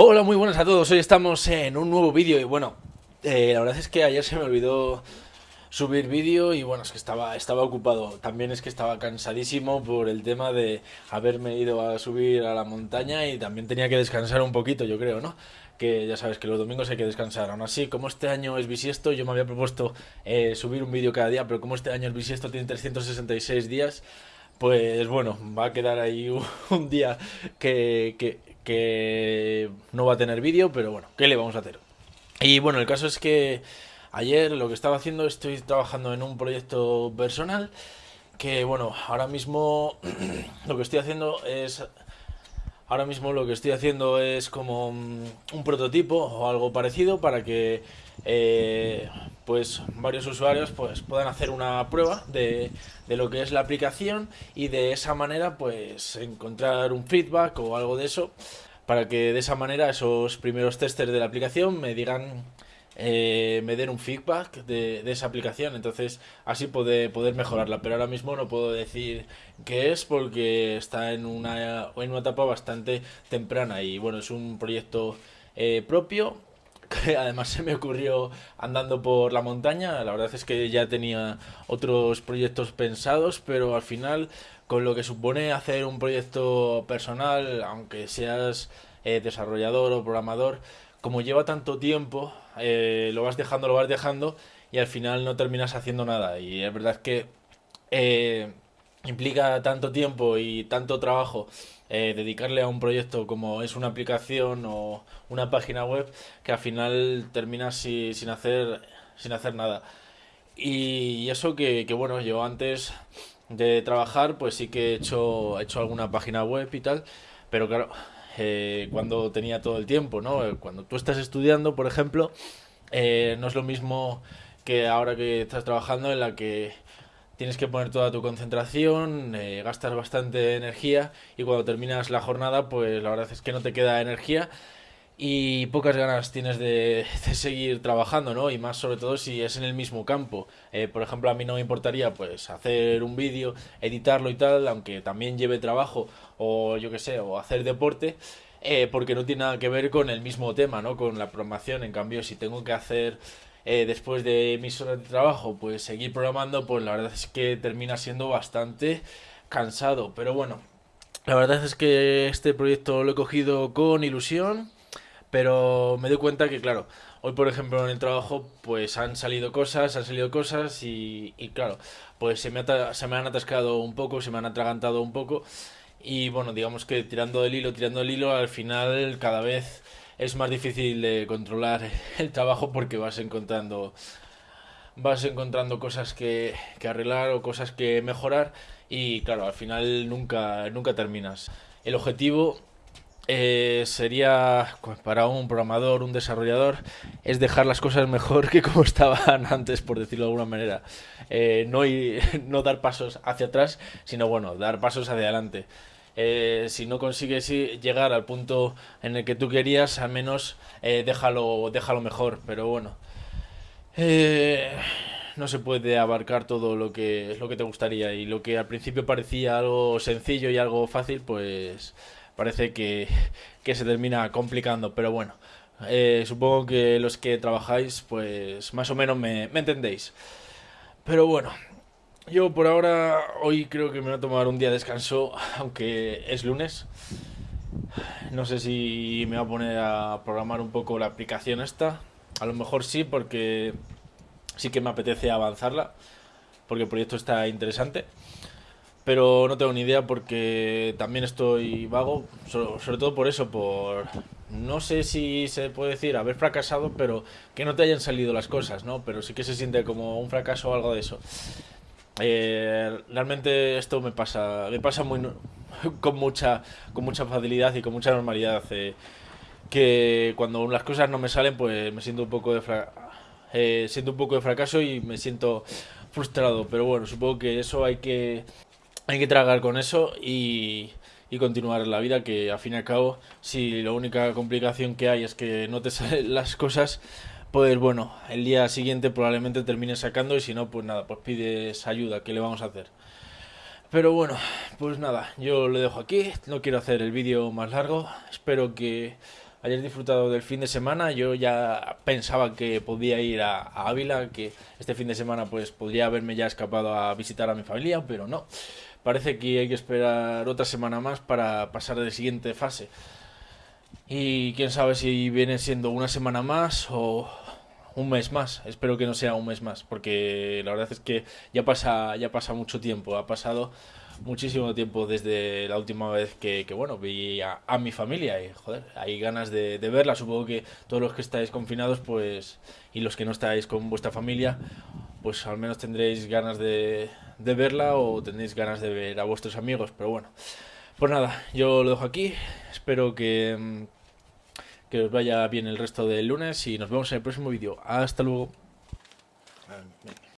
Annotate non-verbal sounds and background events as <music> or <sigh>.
Hola, muy buenas a todos. Hoy estamos en un nuevo vídeo y bueno, eh, la verdad es que ayer se me olvidó subir vídeo y bueno, es que estaba, estaba ocupado. También es que estaba cansadísimo por el tema de haberme ido a subir a la montaña y también tenía que descansar un poquito, yo creo, ¿no? Que ya sabes que los domingos hay que descansar. Aún así, como este año es bisiesto, yo me había propuesto eh, subir un vídeo cada día, pero como este año el bisiesto tiene 366 días, pues bueno, va a quedar ahí <laughs> un, día que, que, que no va a tener vídeo, pero bueno, ¿qué le vamos a hacer? Y bueno, el caso es que Ayer lo que estaba haciendo, estoy trabajando en un proyecto personal que bueno, ahora mismo <clears throat> lo que estoy haciendo es ahora mismo lo que estoy haciendo es como un prototipo o algo parecido para que eh, pues varios usuarios pues puedan hacer una prueba de, de, lo que es la aplicación y de esa manera pues encontrar un feedback o algo de eso para que de esa manera esos primeros testers de la aplicación me digan eh, me den un feedback de, esa aplicación, entonces así puede, poder mejorarla, pero ahora mismo no puedo decir qué es porque está en una, en una etapa bastante temprana. Y bueno, es un proyecto eh, propio <laughs> que además se me ocurrió andando por la montaña, la verdad es que ya tenía otros proyectos pensados, pero al final con lo que supone hacer un proyecto personal, aunque seas eh, desarrollador o programador, como lleva tanto tiempo, eh, lo vas dejando, lo vas dejando y al final no terminas haciendo nada. Y es verdad que eh, implica tanto tiempo y tanto trabajo eh, dedicarle a un proyecto como es una aplicación o una página web que al final terminas sin, hacer, sin hacer nada. Y eso que, que, bueno, yo antes de trabajar pues sí que he hecho, he hecho alguna página web y tal, pero claro, eh, cuando tenía todo el tiempo, ¿no? Eh, cuando tú estás estudiando, por ejemplo, eh, no es lo mismo que ahora que estás trabajando en la que tienes que poner toda tu concentración, gastas bastante energía y cuando terminas la jornada, pues la verdad es que no te queda energía y pocas ganas tienes <laughs> de, seguir trabajando, ¿no? Y más sobre todo si es en el mismo campo. por ejemplo, a mí no me importaría pues hacer un vídeo, editarlo y tal, aunque también lleve trabajo o yo que sé, o hacer deporte, eh, porque no tiene nada que ver con el mismo tema, ¿no? Con la programación. En cambio, si tengo que hacer eh, después de mis horas de trabajo, pues seguir programando, pues la verdad es que termina siendo bastante cansado. Pero bueno, la verdad es que este proyecto lo he cogido con ilusión, pero me doy cuenta que, claro, hoy por ejemplo en el trabajo pues han salido cosas, han salido cosas y, y claro, pues se me, se me han atascado un poco, se me han atragantado un poco y bueno, digamos que tirando del hilo, tirando del hilo, al final cada vez es más difícil de controlar <laughs> el trabajo porque vas encontrando vas encontrando cosas que, que arreglar o cosas que mejorar y claro, al final nunca, nunca terminas. El objetivo eh, sería para un programador, un desarrollador, es dejar las cosas mejor que como <laughs> estaban antes, por decirlo de alguna manera. Eh, no, <laughs> no dar pasos hacia atrás, sino bueno, dar pasos hacia adelante. Eh, si no consigues llegar al punto en el que tú querías, al menos déjalo, déjalo mejor. Pero bueno, no se puede abarcar todo lo que, lo que te gustaría y lo que al principio parecía algo sencillo y algo fácil, pues parece que, se termina complicando, pero bueno, eh, supongo que los que trabajáis, pues más o menos me, entendéis. Pero bueno, yo por ahora, hoy creo que me voy a tomar un día de descanso, aunque es lunes. No sé si me voy a poner a programar un poco la aplicación esta. A lo mejor sí, porque sí que me apetece avanzarla, porque el proyecto está interesante pero no tengo ni idea porque también estoy vago, sobre, todo por eso, por no sé si se puede decir haber fracasado, pero que no te hayan salido las cosas, ¿no? Pero sí que se siente como un fracaso o algo de eso. Eh, realmente esto me pasa, me pasa muy <laughs> con mucha, con mucha facilidad y con mucha normalidad. Eh, que cuando las cosas no me salen, pues me siento un poco de eh, siento un poco de fracaso y me siento frustrado. Pero bueno, supongo que eso hay que hay que tragar con eso y, y continuar la vida, que al fin y al cabo, si la única complicación que hay es que no te <laughs> salen las cosas, pues bueno, el día siguiente probablemente termines sacando y si no, pues nada, pues pides ayuda, ¿qué le vamos a hacer? Pero bueno, pues nada, yo lo dejo aquí, no quiero hacer el vídeo más largo, espero que hayáis disfrutado del fin de semana. Yo ya pensaba que podía ir a, a, Ávila, que este fin de semana pues podría haberme ya escapado a visitar a mi familia, pero no. Parece que hay que esperar otra semana más para pasar de siguiente fase. Y quién sabe si viene siendo una semana más o un mes más. Espero que no sea un mes más, porque la verdad es que ya pasa, ya pasa mucho tiempo. Ha pasado muchísimo tiempo desde la última vez que, bueno, vi a, a, mi familia y, joder, hay ganas de, de, verla. Supongo que todos los que estáis confinados, pues, y los que no estáis con vuestra familia, pues al menos tendréis ganas de, verla o tendréis ganas de ver a vuestros amigos. Pero bueno, pues nada, yo lo dejo aquí. Espero que, que os vaya bien el resto del lunes y nos vemos en el próximo vídeo. Hasta luego.